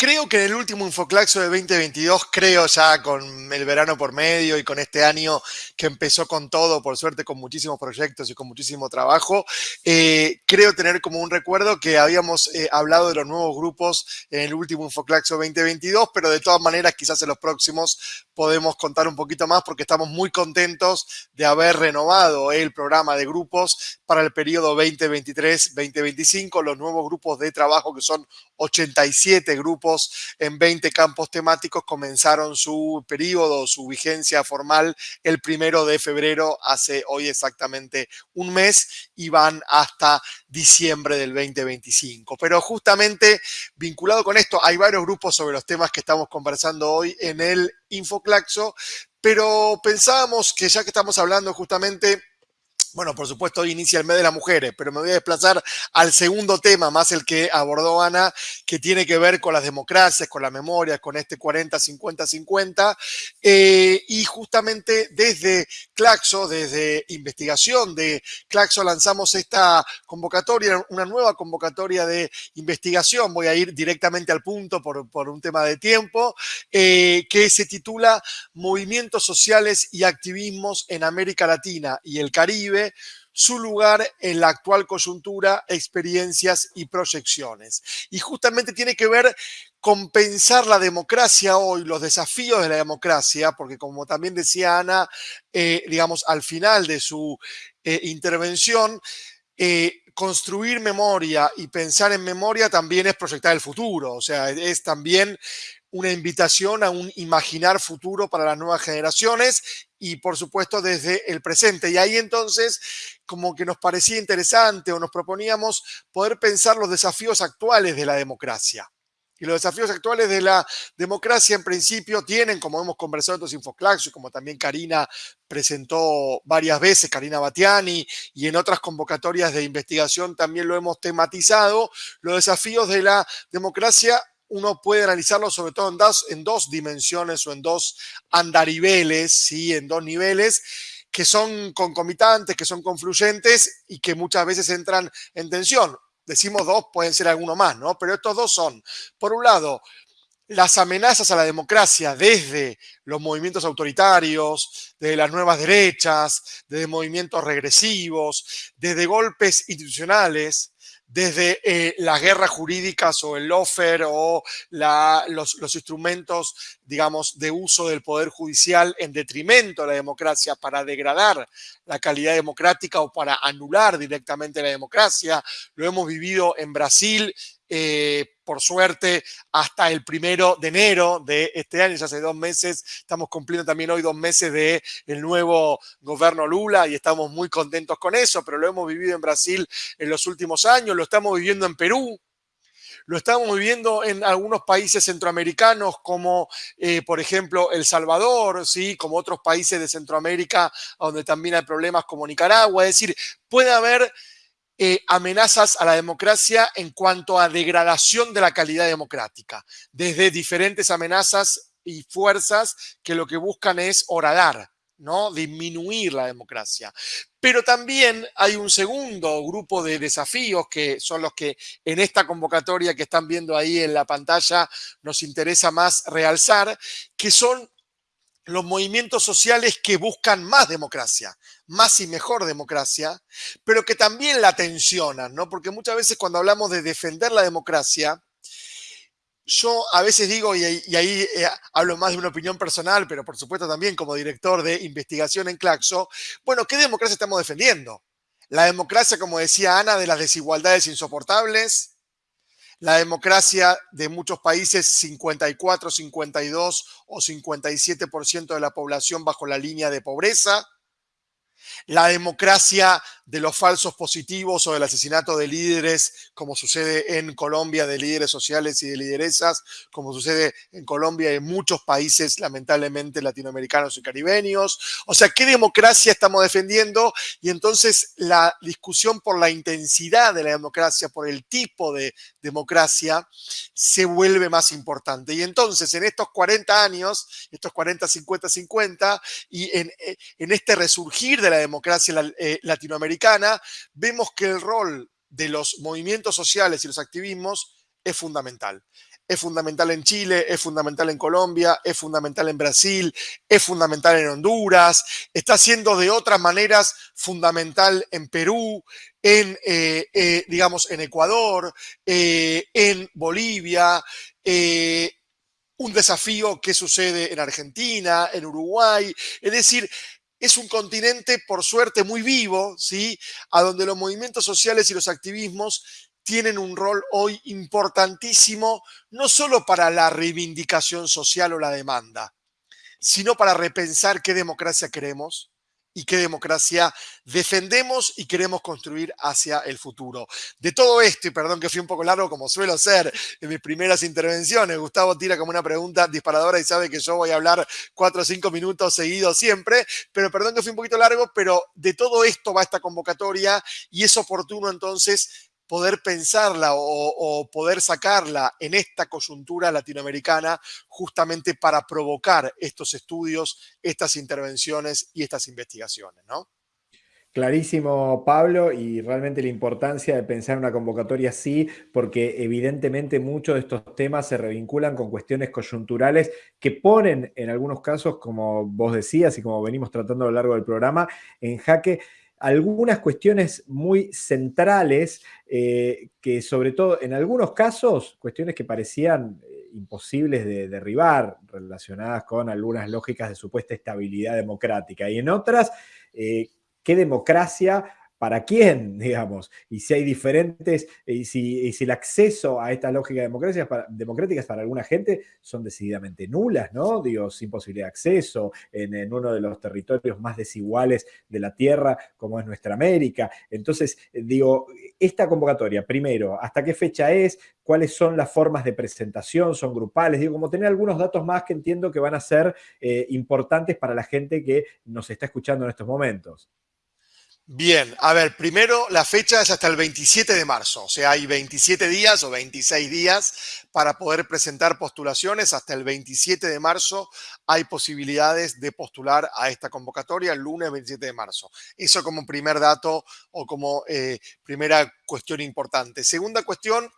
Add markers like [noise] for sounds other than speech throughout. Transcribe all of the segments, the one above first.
creo que en el último Infoclaxo de 2022, creo ya con el verano por medio y con este año que empezó con todo, por suerte con muchísimos proyectos y con muchísimo trabajo, eh, creo tener como un recuerdo que habíamos eh, hablado de los nuevos grupos en el último Infoclaxo 2022, pero de todas maneras quizás en los próximos podemos contar un poquito más porque estamos muy contentos de haber renovado el programa de grupos para el periodo 2023-2025, los nuevos grupos de trabajo que son 87 grupos en 20 campos temáticos comenzaron su periodo, su vigencia formal el primero de febrero, hace hoy exactamente un mes, y van hasta diciembre del 2025. Pero justamente vinculado con esto, hay varios grupos sobre los temas que estamos conversando hoy en el Infoclaxo, pero pensábamos que ya que estamos hablando justamente bueno, por supuesto, hoy inicia el mes de las mujeres, pero me voy a desplazar al segundo tema, más el que abordó Ana, que tiene que ver con las democracias, con la memoria, con este 40-50-50. Eh, y justamente desde Claxo, desde investigación de Claxo, lanzamos esta convocatoria, una nueva convocatoria de investigación. Voy a ir directamente al punto por, un tema de tiempo, eh, que se titula Movimientos sociales y activismos en América Latina y el Caribe su lugar en la actual coyuntura, experiencias y proyecciones. Y justamente tiene que ver con pensar la democracia hoy, los desafíos de la democracia, porque como también decía Ana, eh, digamos, al final de su eh, intervención, eh, construir memoria y pensar en memoria también es proyectar el futuro, o sea, es también una invitación a un imaginar futuro para las nuevas generaciones y por supuesto desde el presente. Y ahí entonces como que nos parecía interesante o nos proponíamos poder pensar los desafíos actuales de la democracia. Y los desafíos actuales de la democracia en principio tienen, como hemos conversado en los Infoclaxos, como también Karina presentó varias veces, Karina Batiani, y en otras convocatorias de investigación también lo hemos tematizado, los desafíos de la democracia uno puede analizarlo sobre todo en dos, en dos dimensiones o en dos andariveles, ¿sí? en dos niveles que son concomitantes, que son confluyentes y que muchas veces entran en tensión. Decimos dos, pueden ser alguno más, ¿no? Pero estos dos son, por un lado, las amenazas a la democracia desde los movimientos autoritarios, desde las nuevas derechas, desde movimientos regresivos, desde golpes institucionales, desde eh, las guerras jurídicas o el lawfare o los, instrumentos, digamos, de uso del poder judicial en detrimento de la democracia para degradar la calidad democrática o para anular directamente la democracia. Lo hemos vivido en Brasil eh, por suerte, hasta el primero de enero de este año, ya hace dos meses, estamos cumpliendo también hoy dos meses de el nuevo gobierno Lula y estamos muy contentos con eso, pero lo hemos vivido en Brasil en los últimos años, lo estamos viviendo en Perú, lo estamos viviendo en algunos países centroamericanos como, eh, por ejemplo, El Salvador, ¿sí? como otros países de Centroamérica donde también hay problemas como Nicaragua. Es decir, puede haber eh, amenazas a la democracia en cuanto a degradación de la calidad democrática, desde diferentes amenazas y fuerzas que lo que buscan es horadar, ¿no? disminuir la democracia. Pero también hay un segundo grupo de desafíos que son los que en esta convocatoria que están viendo ahí en la pantalla nos interesa más realzar, que son los movimientos sociales que buscan más democracia, más y mejor democracia, pero que también la tensionan, ¿no? Porque muchas veces cuando hablamos de defender la democracia, yo a veces digo, y, ahí eh, hablo más de una opinión personal, pero por supuesto también como director de investigación en Claxo, bueno, ¿qué democracia estamos defendiendo? La democracia, como decía Ana, de las desigualdades insoportables, la democracia de muchos países, 54, 52 o 57% de la población bajo la línea de pobreza, la democracia de los falsos positivos o del asesinato de líderes, como sucede en Colombia, de líderes sociales y de lideresas, como sucede en Colombia y en muchos países, lamentablemente, latinoamericanos y caribeños. O sea, ¿qué democracia estamos defendiendo? Y entonces la discusión por la intensidad de la democracia, por el tipo de democracia, se vuelve más importante. Y entonces, en estos 40 años, estos 40, 50, 50, y en, en este resurgir de la democracia eh, latinoamericana, vemos que el rol de los movimientos sociales y los activismos es fundamental. es fundamental en Chile, es fundamental en Colombia, es fundamental en Brasil, es fundamental en Honduras, está siendo de otras maneras fundamental en Perú, en, eh, eh, digamos, en Ecuador, eh, en Bolivia, un desafío que sucede en Argentina, en Uruguay, es decir, es un continente, por suerte, muy vivo, ¿sí? A donde los movimientos sociales y los activismos tienen un rol hoy importantísimo, no solo para la reivindicación social o la demanda, sino para repensar qué democracia queremos, y qué democracia defendemos y queremos construir hacia el futuro. De todo esto, y perdón que fui un poco largo como suelo ser en mis primeras intervenciones, Gustavo tira como una pregunta disparadora y sabe que yo voy a hablar cuatro o cinco minutos seguidos siempre, pero perdón que fui un poquito largo, pero de todo esto va esta convocatoria y es oportuno entonces poder pensarla o, poder sacarla en esta coyuntura latinoamericana justamente para provocar estos estudios, estas intervenciones y estas investigaciones, ¿no? Clarísimo, Pablo, y realmente la importancia de pensar una convocatoria así, porque evidentemente muchos de estos temas se revinculan con cuestiones coyunturales que ponen en algunos casos, como vos decías y como venimos tratando a lo largo del programa, en jaque algunas cuestiones muy centrales eh, que sobre todo en algunos casos, cuestiones que parecían eh, imposibles de derribar, relacionadas con algunas lógicas de supuesta estabilidad democrática, y en otras, eh, qué democracia para quién, [laughs] digamos, y si hay diferentes, y si, el acceso a esta lógica democrática democráticas para alguna gente son decididamente nulas, ¿no? Digo, sin posibilidad de acceso en, uno de los territorios más desiguales de la Tierra, como es nuestra América. Entonces, digo, esta convocatoria, primero, ¿hasta qué fecha es? ¿Cuáles son las formas de presentación? ¿Son grupales? Digo, como tener algunos datos más que entiendo que van a ser eh, importantes para la gente que nos está escuchando en estos momentos. Bien, a ver, primero la fecha es hasta el 27 de marzo, o sea, hay 27 días o 26 días para poder presentar postulaciones. Hasta el 27 de marzo hay posibilidades de postular a esta convocatoria el lunes 27 de marzo. Eso como primer dato o como eh, primera cuestión importante. Segunda cuestión,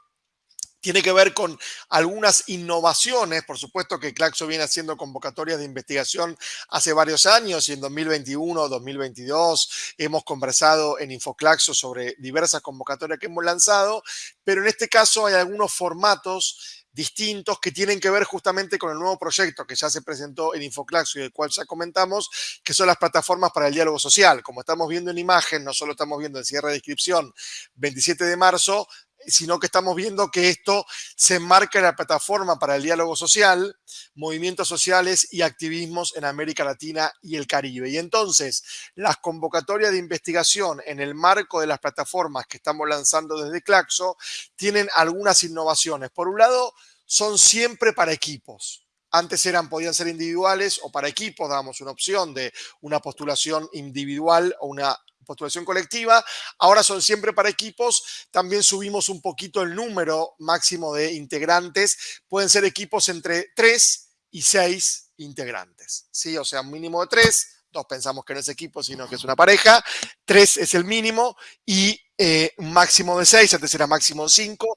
tiene que ver con algunas innovaciones. Por supuesto que Claxo viene haciendo convocatorias de investigación hace varios años y en 2021, 2022 hemos conversado en InfoClaxo sobre diversas convocatorias que hemos lanzado, pero en este caso hay algunos formatos distintos que tienen que ver justamente con el nuevo proyecto que ya se presentó en Infoclaxo y del cual ya comentamos, que son las plataformas para el diálogo social. Como estamos viendo en imagen, no solo estamos viendo el cierre de inscripción 27 de marzo, sino que estamos viendo que esto se enmarca en la plataforma para el diálogo social, movimientos sociales y activismos en América Latina y el Caribe. Y entonces, las convocatorias de investigación en el marco de las plataformas que estamos lanzando desde Claxo tienen algunas innovaciones. Por un lado, son siempre para equipos. Antes eran, podían ser individuales o para equipos, damos una opción de una postulación individual o una postulación colectiva. Ahora son siempre para equipos. También subimos un poquito el número máximo de integrantes. Pueden ser equipos entre 3 y 6 integrantes. ¿sí? O sea, un mínimo de 3. Dos pensamos que no es equipo, sino que es una pareja. 3 es el mínimo y eh, un máximo de 6. Antes era máximo 5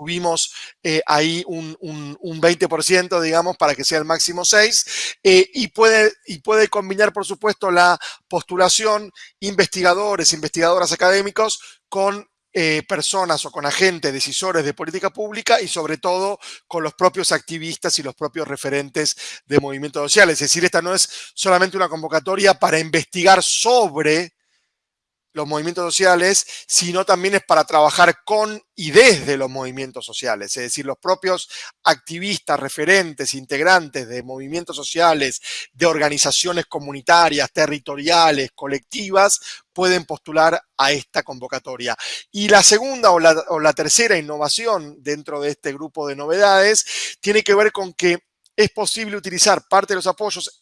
subimos eh, ahí un, 20%, digamos, para que sea el máximo 6, eh, y, puede, y puede combinar, por supuesto, la postulación investigadores, investigadoras académicos con eh, personas o con agentes decisores de política pública y sobre todo con los propios activistas y los propios referentes de movimientos sociales. Es decir, esta no es solamente una convocatoria para investigar sobre los movimientos sociales, sino también es para trabajar con y desde los movimientos sociales. Es decir, los propios activistas, referentes, integrantes de movimientos sociales, de organizaciones comunitarias, territoriales, colectivas, pueden postular a esta convocatoria. Y la segunda o la, o la tercera innovación dentro de este grupo de novedades tiene que ver con que es posible utilizar parte de los apoyos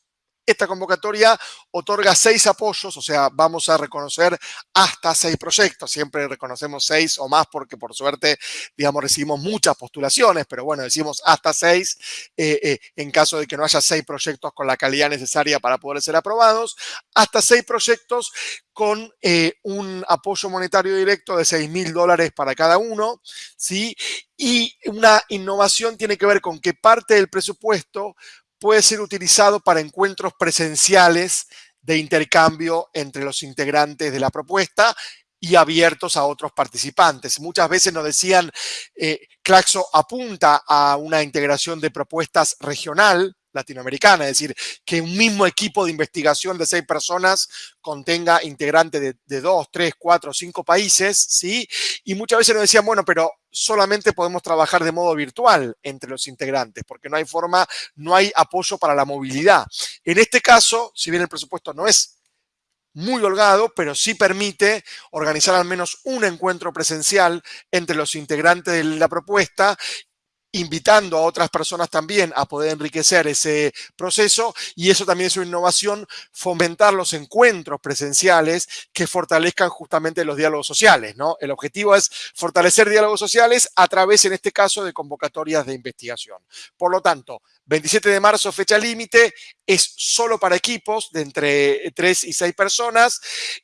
esta convocatoria otorga seis apoyos, o sea, vamos a reconocer hasta seis proyectos. Siempre reconocemos seis o más porque por suerte, digamos, recibimos muchas postulaciones, pero bueno, decimos hasta seis eh, eh, en caso de que no haya seis proyectos con la calidad necesaria para poder ser aprobados. Hasta seis proyectos con eh, un apoyo monetario directo de 6 mil dólares para cada uno, ¿sí? Y una innovación tiene que ver con que parte del presupuesto puede ser utilizado para encuentros presenciales de intercambio entre los integrantes de la propuesta y abiertos a otros participantes. Muchas veces nos decían, eh, Claxo apunta a una integración de propuestas regional, latinoamericana, es decir, que un mismo equipo de investigación de seis personas contenga integrantes de, dos, tres, cuatro, cinco países, ¿sí? Y muchas veces nos decían, bueno, pero solamente podemos trabajar de modo virtual entre los integrantes, porque no hay forma, no hay apoyo para la movilidad. En este caso, si bien el presupuesto no es muy holgado, pero sí permite organizar al menos un encuentro presencial entre los integrantes de la propuesta invitando a otras personas también a poder enriquecer ese proceso y eso también es una innovación, fomentar los encuentros presenciales que fortalezcan justamente los diálogos sociales, ¿no? El objetivo es fortalecer diálogos sociales a través, en este caso, de convocatorias de investigación. Por lo tanto, 27 de marzo, fecha límite, es solo para equipos de entre 3 y 6 personas,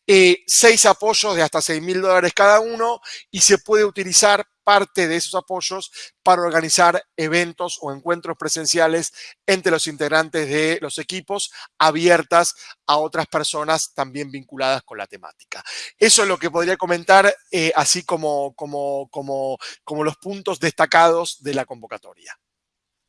eh, 6 apoyos de hasta 6 mil dólares cada uno y se puede utilizar parte de esos apoyos para organizar eventos o encuentros presenciales entre los integrantes de los equipos abiertas a otras personas también vinculadas con la temática. Eso es lo que podría comentar eh, así como, como, como, como los puntos destacados de la convocatoria.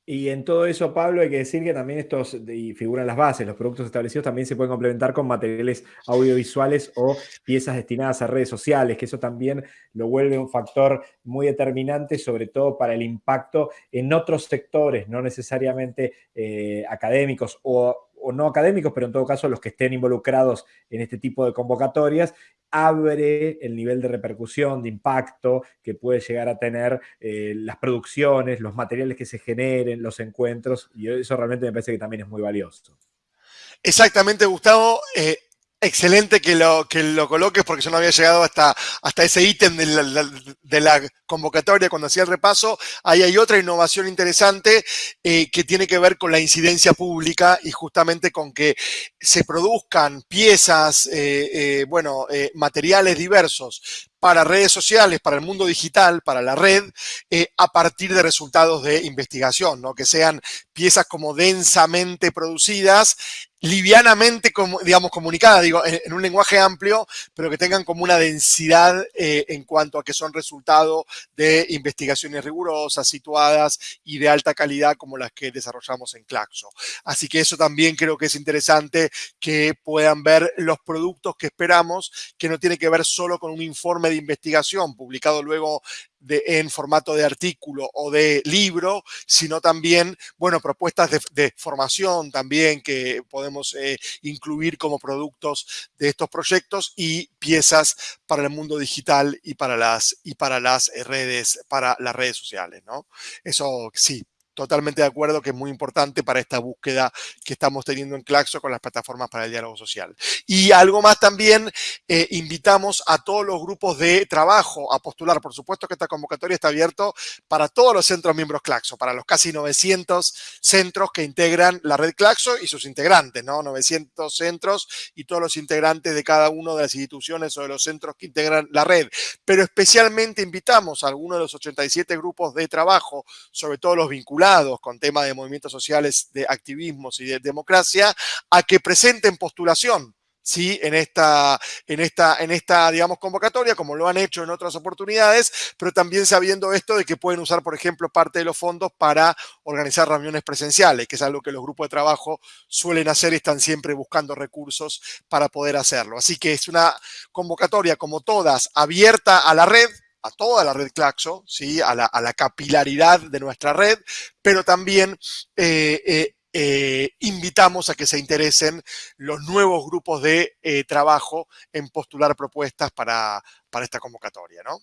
Y en todo eso, Pablo, hay que decir que también estos, y figuran las bases, los productos establecidos también se pueden complementar con materiales audiovisuales o piezas destinadas a redes sociales, que eso también lo vuelve un factor muy determinante, sobre todo para el impacto en otros sectores, no necesariamente eh, académicos o o no académicos, pero en todo caso los que estén involucrados en este tipo de convocatorias, abre el nivel de repercusión, de impacto que puede llegar a tener eh, las producciones, los materiales que se generen, los encuentros, y eso realmente me parece que también es muy valioso. Exactamente, Gustavo. Eh, excelente que lo, que lo coloques porque yo no había llegado hasta, hasta ese ítem de la, de la, convocatoria cuando hacía el repaso. Ahí hay otra innovación interesante eh, que tiene que ver con la incidencia pública y justamente con que se produzcan piezas, eh, eh, bueno, eh, materiales diversos para redes sociales, para el mundo digital, para la red, eh, a partir de resultados de investigación, ¿no? que sean piezas como densamente producidas, livianamente, digamos, comunicadas, digo, en, en, un lenguaje amplio, pero que tengan como una densidad eh, en cuanto a que son resultado de investigaciones rigurosas, situadas y de alta calidad como las que desarrollamos en Claxo. Así que eso también creo que es interesante que puedan ver los productos que esperamos, que no tiene que ver solo con un informe de investigación publicado luego de, en formato de artículo o de libro, sino también, bueno, propuestas de, de formación también que podemos eh, incluir como productos de estos proyectos y piezas para el mundo digital y para las, y para las redes, para las redes sociales, ¿no? Eso sí, totalmente de acuerdo que es muy importante para esta búsqueda que estamos teniendo en Claxo con las plataformas para el diálogo social. Y algo más también, eh, invitamos a todos los grupos de trabajo a postular. Por supuesto que esta convocatoria está abierta para todos los centros miembros Claxo, para los casi 900 centros que integran la red Claxo y sus integrantes, ¿no? 900 centros y todos los integrantes de cada una de las instituciones o de los centros que integran la red. Pero especialmente invitamos a algunos de los 87 grupos de trabajo, sobre todo los vinculados con temas de movimientos sociales, de activismos y de democracia, a que presenten postulación. ¿sí? en, esta, en, esta, en esta, digamos, convocatoria, como lo han hecho en otras oportunidades, pero también sabiendo esto de que pueden usar, por ejemplo, parte de los fondos para organizar reuniones presenciales, que es algo que los grupos de trabajo suelen hacer y están siempre buscando recursos para poder hacerlo. Así que es una convocatoria, como todas, abierta a la red, a toda la red Claxo, ¿sí? a, la, a la capilaridad de nuestra red, pero también eh, eh, eh, invitamos a que se interesen los nuevos grupos de trabajo en postular propuestas para, para esta convocatoria. ¿no?